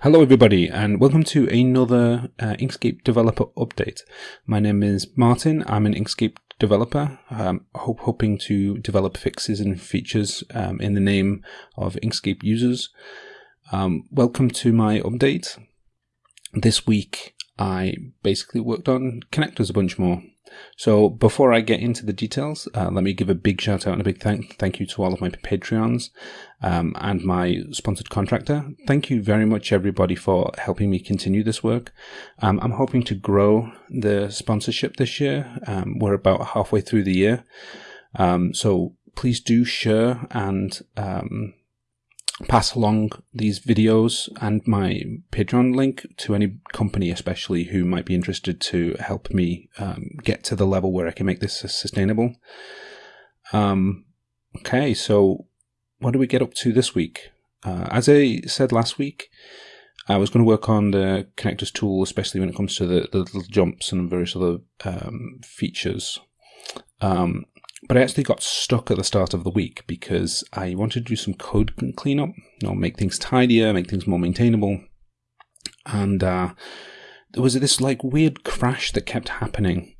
Hello, everybody, and welcome to another uh, Inkscape developer update. My name is Martin. I'm an Inkscape developer, um, hope, hoping to develop fixes and features um, in the name of Inkscape users. Um, welcome to my update. This week, I basically worked on connectors a bunch more. So before I get into the details, uh, let me give a big shout out and a big thank thank you to all of my Patreons um, and my sponsored contractor. Thank you very much, everybody, for helping me continue this work. Um, I'm hoping to grow the sponsorship this year. Um, we're about halfway through the year, um, so please do share and um, pass along these videos and my Patreon link to any company, especially who might be interested to help me um, get to the level where I can make this sustainable. Um, okay, so what do we get up to this week? Uh, as I said last week, I was going to work on the connectors tool, especially when it comes to the, the little jumps and various other um, features. Um, but I actually got stuck at the start of the week because I wanted to do some code cleanup, you know, make things tidier, make things more maintainable. And uh, there was this like weird crash that kept happening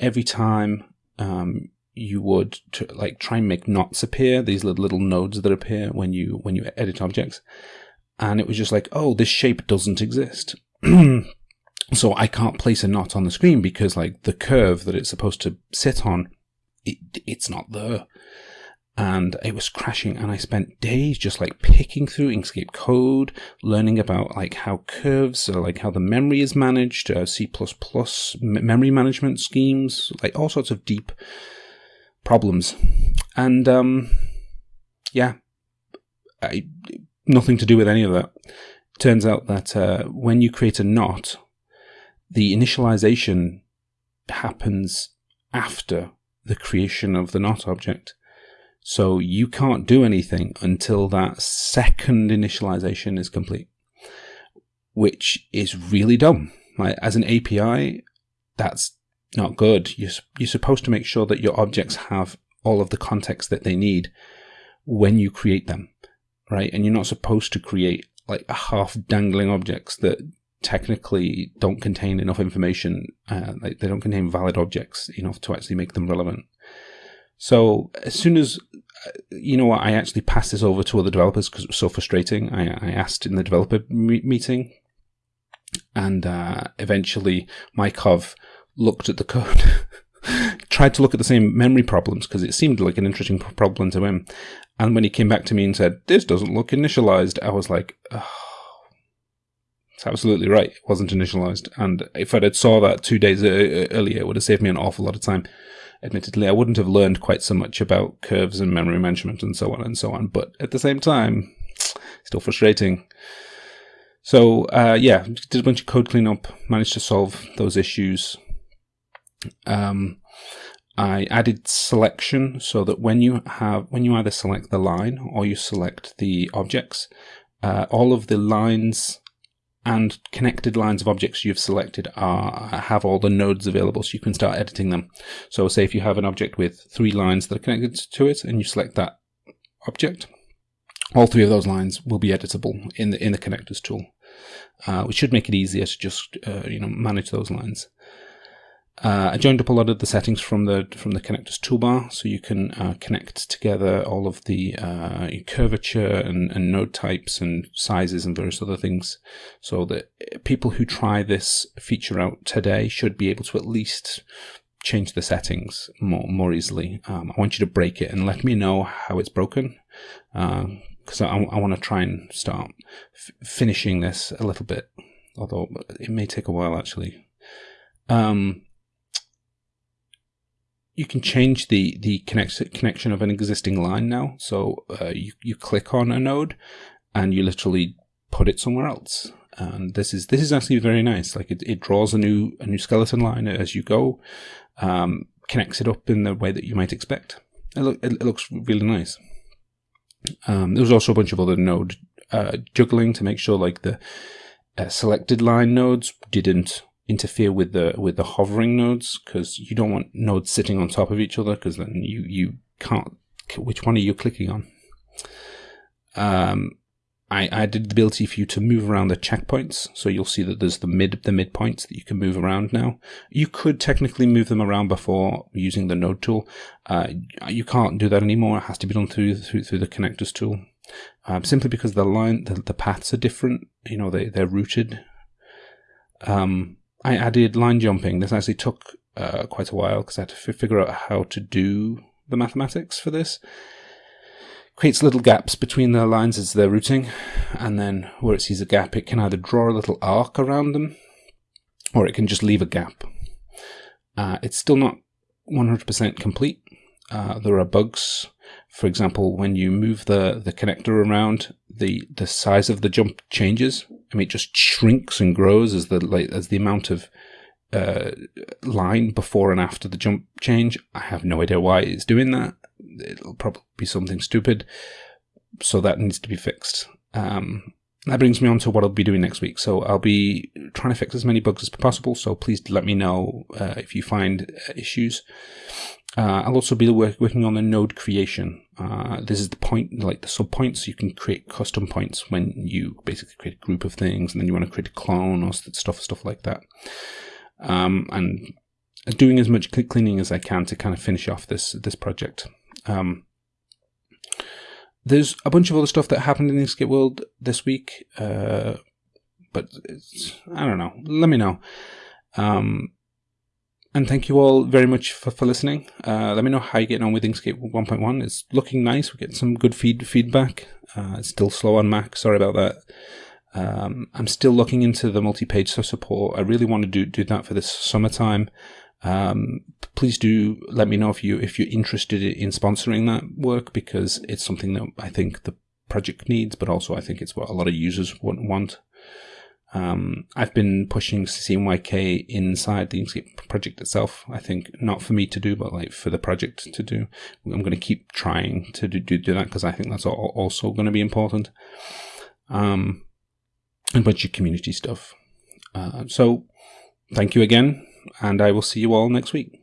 every time um, you would like try and make knots appear, these little, little nodes that appear when you when you edit objects. And it was just like, oh, this shape doesn't exist. so I can't place a knot on the screen because like the curve that it's supposed to sit on it, it's not there. And it was crashing, and I spent days just like picking through Inkscape code, learning about like how curves, or like how the memory is managed, uh, C++ memory management schemes, like all sorts of deep problems. And um, yeah, I, nothing to do with any of that. Turns out that uh, when you create a knot, the initialization happens after the creation of the knot object. So you can't do anything until that second initialization is complete, which is really dumb. Like as an API, that's not good. You're, you're supposed to make sure that your objects have all of the context that they need when you create them, right? And you're not supposed to create like half dangling objects that technically don't contain enough information, uh, like they don't contain valid objects enough to actually make them relevant. So as soon as uh, you know what, I actually passed this over to other developers because it was so frustrating. I, I asked in the developer meeting, and uh, eventually Mykov looked at the code, tried to look at the same memory problems because it seemed like an interesting problem to him. And when he came back to me and said, "This doesn't look initialized," I was like. Oh it's absolutely right. It wasn't initialized. And if I'd saw that two days earlier, it would have saved me an awful lot of time. Admittedly, I wouldn't have learned quite so much about curves and memory management and so on and so on. But at the same time, still frustrating. So, uh, yeah, did a bunch of code cleanup, managed to solve those issues. Um, I added selection so that when you have, when you either select the line or you select the objects, uh, all of the lines and connected lines of objects you've selected are have all the nodes available so you can start editing them. So say if you have an object with three lines that are connected to it and you select that object, all three of those lines will be editable in the in the connectors tool, uh, which should make it easier to just uh, you know manage those lines. Uh, I joined up a lot of the settings from the from the connectors toolbar, so you can uh, connect together all of the uh, curvature and, and, node types and sizes and various other things, so that people who try this feature out today should be able to at least change the settings more more easily. Um, I want you to break it and let me know how it's broken, because uh, I, I want to try and start finishing this a little bit, although it may take a while actually. Um, you can change the the connect, connection of an existing line now. So uh, you you click on a node, and you literally put it somewhere else. And this is this is actually very nice. Like it, it draws a new a new skeleton line as you go, um, connects it up in the way that you might expect. It, look, it, looks really nice. Um, there was also a bunch of other node uh, juggling to make sure like the uh, selected line nodes didn't interfere with the with the hovering nodes because you don't want nodes sitting on top of each other because then you you can't which one are you clicking on um, I added the ability for you to move around the checkpoints. So you'll see that there's the mid the midpoints that you can move around now. You could technically move them around before using the node tool. Uh, you can't do that anymore. It has to be done through through, through the connectors tool. Um, simply because the line the, the paths are different. You know they they're routed. Um, I added line jumping. This actually took uh, quite a while because I had to figure out how to do the mathematics for this creates little gaps between the lines as they're routing, and then where it sees a gap, it can either draw a little arc around them, or it can just leave a gap. Uh, it's still not 100% complete. Uh, there are bugs. For example, when you move the, the connector around, the, the size of the jump changes. I mean, it just shrinks and grows as the like, as the amount of uh, line before and after the jump change. I have no idea why it's doing that it'll probably be something stupid. So that needs to be fixed. Um, that brings me on to what I'll be doing next week. So I'll be trying to fix as many bugs as possible. So please let me know uh, if you find uh, issues. Uh, I'll also be work, working on the node creation. Uh, this is the point, like the sub points. You can create custom points when you basically create a group of things, and then you want to create a clone or stuff, stuff like that. Um, and doing as much cleaning as I can to kind of finish off this this project. Um, there's a bunch of other stuff that happened in Inkscape world this week, uh, but I don't know. Let me know. Um, and thank you all very much for, for listening. Uh, let me know how you're getting on with Inkscape 1.1. It's looking nice. We're getting some good feed feedback. Uh, it's still slow on Mac. Sorry about that. Um, I'm still looking into the multi-page support. I really want to do do that for this summertime. Um, please do let me know if you if you're interested in sponsoring that work because it's something that I think the project needs, but also I think it's what a lot of users would want. Um, I've been pushing CMYK inside the Inkscape project itself. I think not for me to do, but like for the project to do. I'm going to keep trying to do, do, do that because I think that's also going to be important. Um, and a bunch of community stuff. Uh, so thank you again and I will see you all next week.